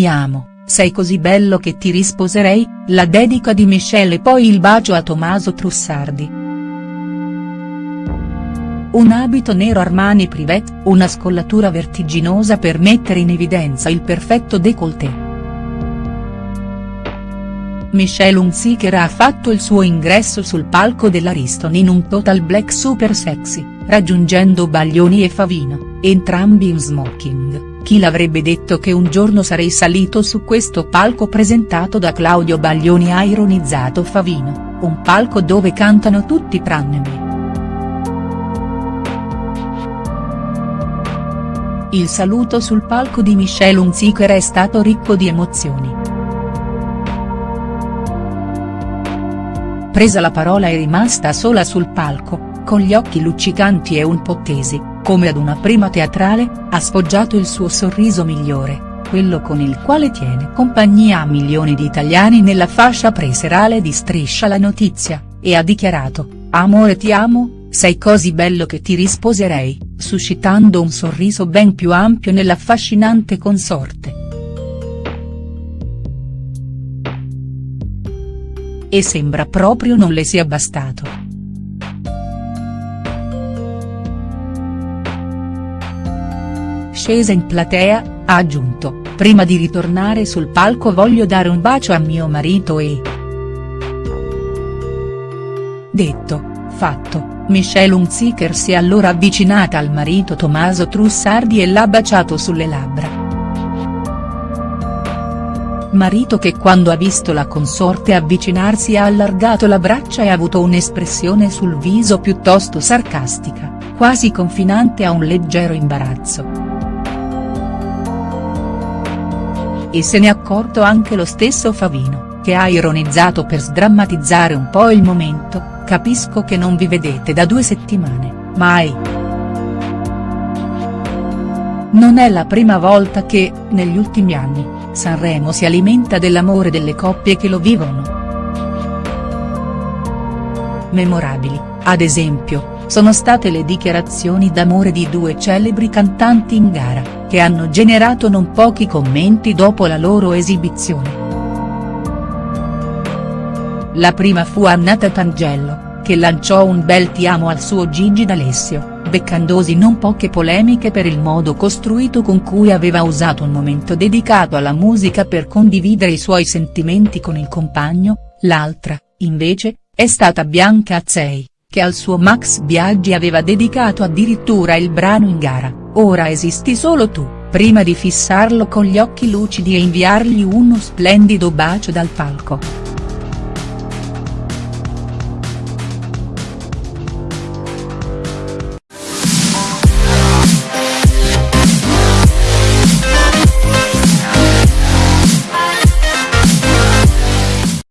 Ti amo, sei così bello che ti risposerei, la dedica di Michelle e poi il bacio a Tommaso Trussardi. Un abito nero Armani Privet, una scollatura vertiginosa per mettere in evidenza il perfetto décolleté. Michelle Hunziker ha fatto il suo ingresso sul palco dell'Ariston in un total black super sexy, raggiungendo Baglioni e Favino, entrambi in smoking, chi l'avrebbe detto che un giorno sarei salito su questo palco presentato da Claudio Baglioni ha ironizzato Favino, un palco dove cantano tutti tranne me. Il saluto sul palco di Michelle Hunziker è stato ricco di emozioni. Presa la parola è rimasta sola sul palco, con gli occhi luccicanti e un po' tesi, come ad una prima teatrale, ha sfoggiato il suo sorriso migliore, quello con il quale tiene compagnia a milioni di italiani nella fascia preserale di Striscia la notizia, e ha dichiarato, amore ti amo, sei così bello che ti risposerei, suscitando un sorriso ben più ampio nell'affascinante consorte. E sembra proprio non le sia bastato. Scesa in platea, ha aggiunto, prima di ritornare sul palco voglio dare un bacio a mio marito e. Detto, fatto, Michelle Hunziker si è allora avvicinata al marito Tommaso Trussardi e l'ha baciato sulle labbra. Marito che quando ha visto la consorte avvicinarsi ha allargato la braccia e ha avuto un'espressione sul viso piuttosto sarcastica, quasi confinante a un leggero imbarazzo. E se ne è accorto anche lo stesso Favino, che ha ironizzato per sdrammatizzare un po' il momento, Capisco che non vi vedete da due settimane, mai. Non è la prima volta che, negli ultimi anni, Sanremo si alimenta dell'amore delle coppie che lo vivono. Memorabili, ad esempio, sono state le dichiarazioni d'amore di due celebri cantanti in gara, che hanno generato non pochi commenti dopo la loro esibizione. La prima fu Annata Tangello, che lanciò un bel ti amo al suo Gigi D'Alessio, beccandosi non poche polemiche per il modo costruito con cui aveva usato un momento dedicato alla musica per condividere i suoi sentimenti con il compagno, l'altra, invece, è stata Bianca Azzei, che al suo Max Biaggi aveva dedicato addirittura il brano in gara, Ora esisti solo tu, prima di fissarlo con gli occhi lucidi e inviargli uno splendido bacio dal palco.